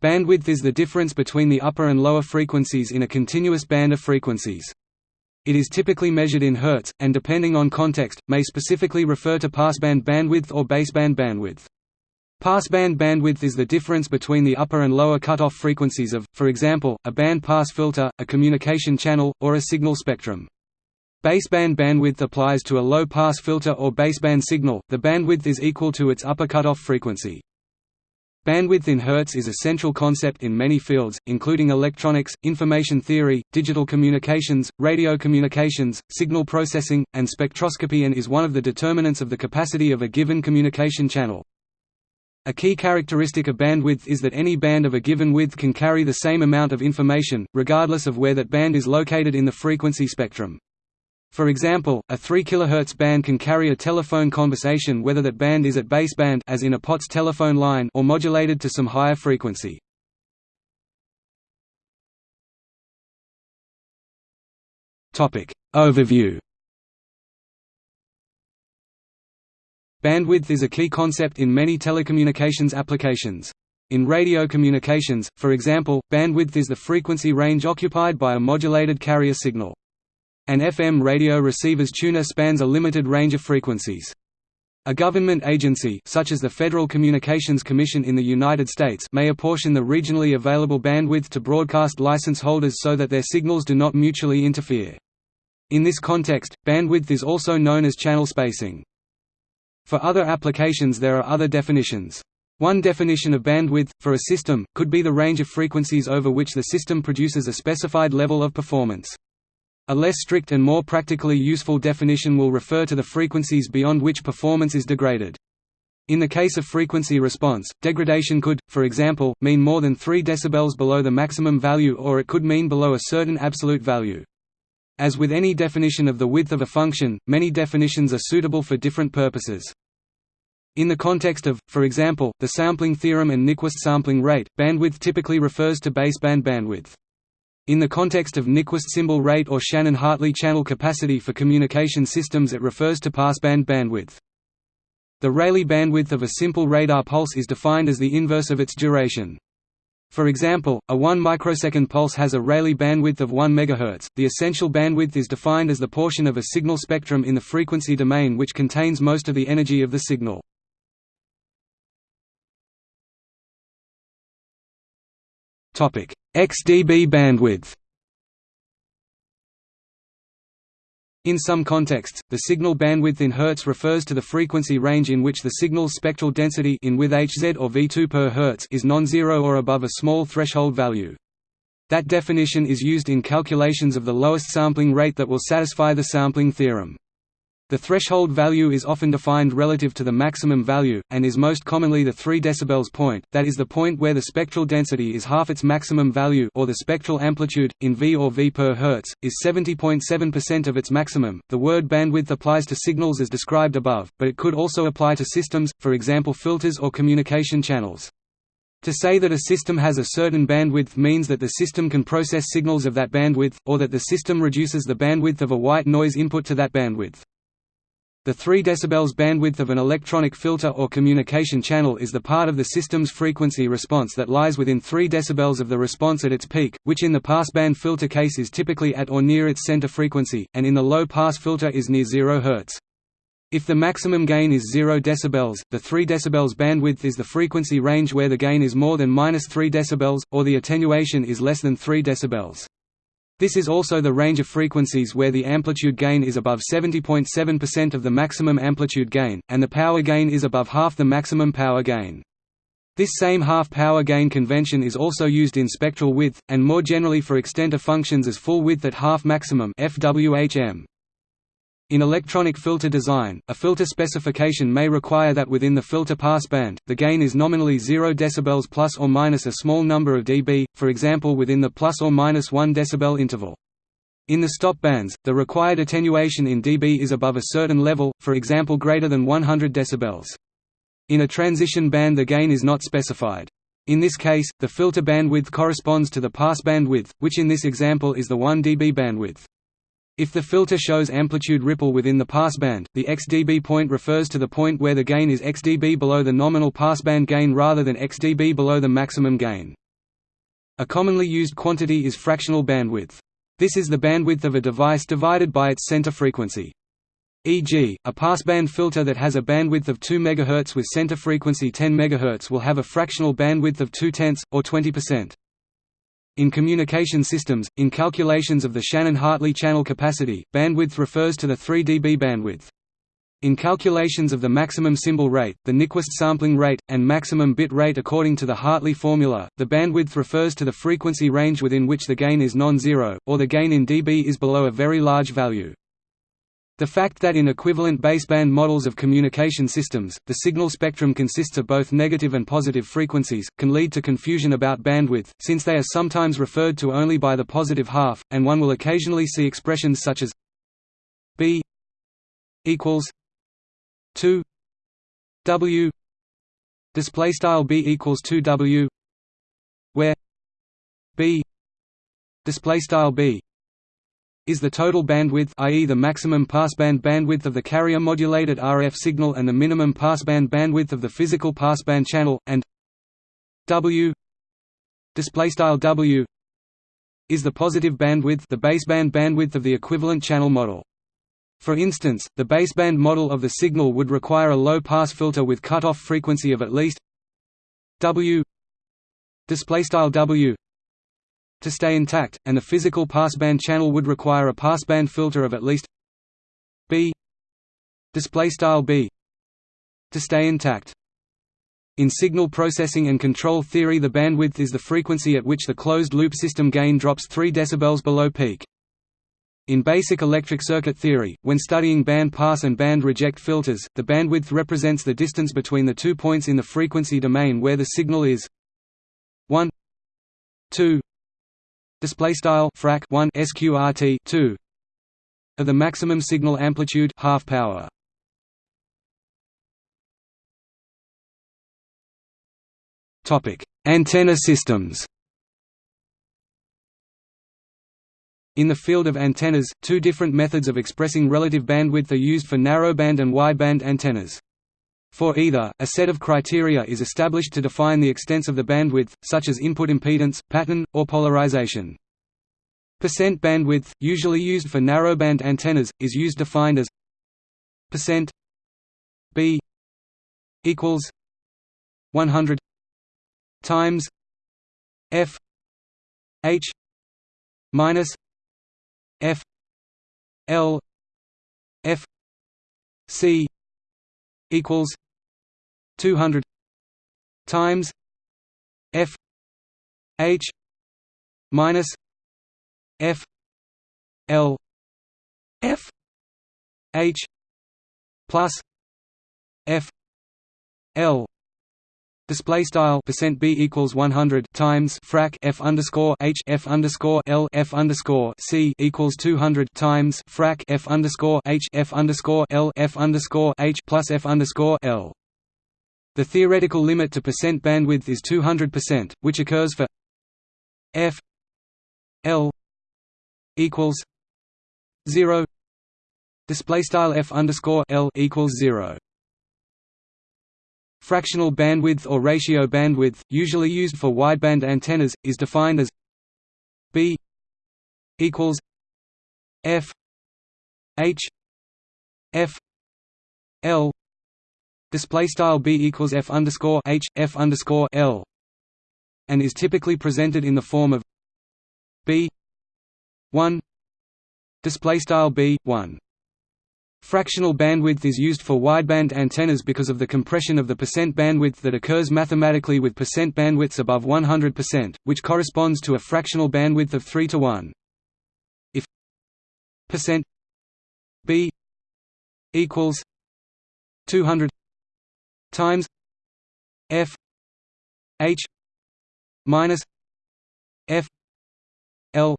Bandwidth is the difference between the upper and lower frequencies in a continuous band of frequencies. It is typically measured in hertz, and depending on context, may specifically refer to passband bandwidth or baseband bandwidth. Passband bandwidth is the difference between the upper and lower cutoff frequencies of, for example, a band-pass filter, a communication channel, or a signal spectrum. Baseband bandwidth applies to a low-pass filter or baseband signal, the bandwidth is equal to its upper cutoff frequency. Bandwidth in Hertz is a central concept in many fields, including electronics, information theory, digital communications, radio communications, signal processing, and spectroscopy and is one of the determinants of the capacity of a given communication channel. A key characteristic of bandwidth is that any band of a given width can carry the same amount of information, regardless of where that band is located in the frequency spectrum. For example, a 3 kHz band can carry a telephone conversation whether that band is at baseband as in a POTS telephone line or modulated to some higher frequency. Topic Overview Bandwidth is a key concept in many telecommunications applications. In radio communications, for example, bandwidth is the frequency range occupied by a modulated carrier signal. An FM radio receiver's tuner spans a limited range of frequencies. A government agency such as the Federal Communications Commission in the United States may apportion the regionally available bandwidth to broadcast license holders so that their signals do not mutually interfere. In this context, bandwidth is also known as channel spacing. For other applications there are other definitions. One definition of bandwidth, for a system, could be the range of frequencies over which the system produces a specified level of performance. A less strict and more practically useful definition will refer to the frequencies beyond which performance is degraded. In the case of frequency response, degradation could, for example, mean more than 3 dB below the maximum value or it could mean below a certain absolute value. As with any definition of the width of a function, many definitions are suitable for different purposes. In the context of, for example, the sampling theorem and Nyquist sampling rate, bandwidth typically refers to baseband bandwidth. In the context of Nyquist symbol rate or Shannon-Hartley channel capacity for communication systems it refers to passband bandwidth. The Rayleigh bandwidth of a simple radar pulse is defined as the inverse of its duration. For example, a 1 microsecond pulse has a Rayleigh bandwidth of 1 MHz. The essential bandwidth is defined as the portion of a signal spectrum in the frequency domain which contains most of the energy of the signal. XdB bandwidth. In some contexts, the signal bandwidth in Hertz refers to the frequency range in which the signal's spectral density in with Hz or V2 per Hz is non-zero or above a small threshold value. That definition is used in calculations of the lowest sampling rate that will satisfy the sampling theorem. The threshold value is often defined relative to the maximum value, and is most commonly the 3 dB point, that is the point where the spectral density is half its maximum value or the spectral amplitude, in V or V per Hertz, is 70.7% of its maximum. The word bandwidth applies to signals as described above, but it could also apply to systems, for example filters or communication channels. To say that a system has a certain bandwidth means that the system can process signals of that bandwidth, or that the system reduces the bandwidth of a white noise input to that bandwidth. The 3 dB bandwidth of an electronic filter or communication channel is the part of the system's frequency response that lies within 3 dB of the response at its peak, which in the passband filter case is typically at or near its center frequency, and in the low-pass filter is near 0 Hz. If the maximum gain is 0 dB, the 3 dB bandwidth is the frequency range where the gain is more than 3 dB, or the attenuation is less than 3 dB. This is also the range of frequencies where the amplitude gain is above 70.7% of the maximum amplitude gain, and the power gain is above half the maximum power gain. This same half-power gain convention is also used in spectral width, and more generally for extent of functions as full width at half maximum FWHM. In electronic filter design, a filter specification may require that within the filter passband, the gain is nominally 0 dB plus or minus a small number of dB, for example within the plus or minus 1 dB interval. In the stop bands, the required attenuation in dB is above a certain level, for example greater than 100 dB. In a transition band the gain is not specified. In this case, the filter bandwidth corresponds to the passband width, which in this example is the 1 dB bandwidth. If the filter shows amplitude ripple within the passband, the xdB point refers to the point where the gain is xdB below the nominal passband gain rather than xdB below the maximum gain. A commonly used quantity is fractional bandwidth. This is the bandwidth of a device divided by its center frequency. E.g., a passband filter that has a bandwidth of 2 MHz with center frequency 10 MHz will have a fractional bandwidth of 2 tenths, or 20%. In communication systems, in calculations of the Shannon-Hartley channel capacity, bandwidth refers to the 3 dB bandwidth. In calculations of the maximum symbol rate, the Nyquist sampling rate, and maximum bit rate according to the Hartley formula, the bandwidth refers to the frequency range within which the gain is non-zero, or the gain in dB is below a very large value. The fact that in equivalent baseband models of communication systems, the signal spectrum consists of both negative and positive frequencies, can lead to confusion about bandwidth, since they are sometimes referred to only by the positive half, and one will occasionally see expressions such as b equals 2 W display style B equals 2 W where B display style B is the total bandwidth i.e. the maximum passband bandwidth of the carrier modulated RF signal and the minimum passband bandwidth of the physical passband channel and W display style W is the positive bandwidth the baseband bandwidth of the equivalent channel model for instance, the baseband model of the signal would require a low-pass filter with cutoff frequency of at least W display style W to stay intact, and the physical passband channel would require a passband filter of at least B B to stay intact. In signal processing and control theory the bandwidth is the frequency at which the closed-loop system gain drops 3 dB below peak. In basic electric circuit theory, when studying band pass and band reject filters, the bandwidth represents the distance between the two points in the frequency domain where the signal is 1 2 display style frac 1 sqrt 2 of the maximum signal amplitude half power. Topic. Antenna systems. In the field of antennas, two different methods of expressing relative bandwidth are used for narrowband and wideband antennas. For either, a set of criteria is established to define the extents of the bandwidth, such as input impedance, pattern, or polarization. Percent bandwidth, usually used for narrowband antennas, is used defined as percent b equals 100 times f h minus F L F C equals two hundred times F H minus F L F H plus F L Display style percent b equals one hundred times frac f underscore h f underscore l f underscore c equals two hundred times frac f underscore h f underscore l f underscore h plus f underscore l. The theoretical limit to percent bandwidth is two hundred percent, which occurs for f l equals zero. Display style f underscore l equals zero. Fractional bandwidth or ratio bandwidth, usually used for wideband antennas, is defined as b equals f h f l. Display style b equals f underscore h f underscore l and is typically presented in the form of b 1 display style b 1 Fractional bandwidth is used for wideband antennas because of the compression of the percent bandwidth that occurs mathematically with percent bandwidths above 100%, which corresponds to a fractional bandwidth of 3 to 1. If percent b equals 200 times f h minus f l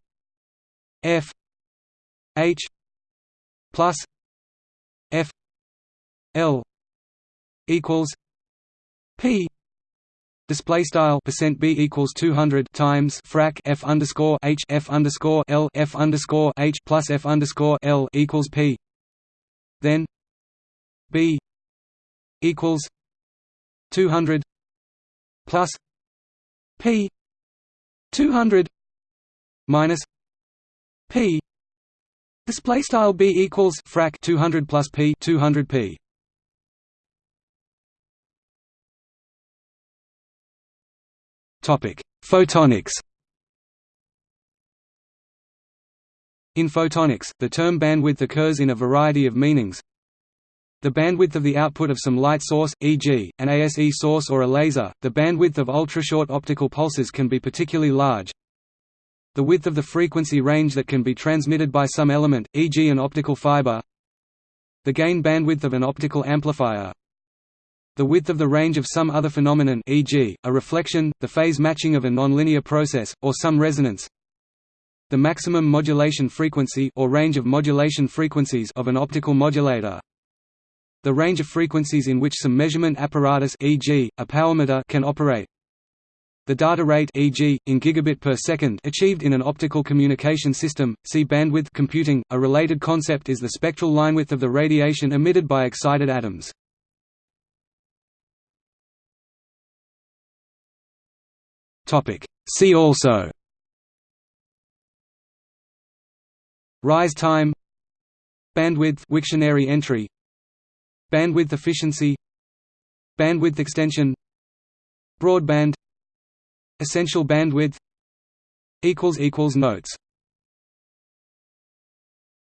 f h plus F L equals P Display style percent B equals two hundred times frac F underscore H F underscore L F underscore H plus F underscore L equals P. Then B equals two hundred plus P 200 minus p display style b equals frac 200 plus p 200 p topic photonics In photonics, the term bandwidth occurs in a variety of meanings. The bandwidth of the output of some light source, e.g., an ASE source or a laser, the bandwidth of ultra-short optical pulses can be particularly large. The width of the frequency range that can be transmitted by some element, e.g. an optical fiber. The gain bandwidth of an optical amplifier. The width of the range of some other phenomenon e.g., a reflection, the phase matching of a nonlinear process, or some resonance the maximum modulation frequency or range of modulation frequencies of an optical modulator. The range of frequencies in which some measurement apparatus e.g., a powermeter can operate. The data rate e.g., in gigabit per second achieved in an optical communication system. See bandwidth computing. A related concept is the spectral linewidth of the radiation emitted by excited atoms. Topic: See also Rise time Bandwidth Wiktionary entry Bandwidth efficiency Bandwidth extension Broadband Essential bandwidth Notes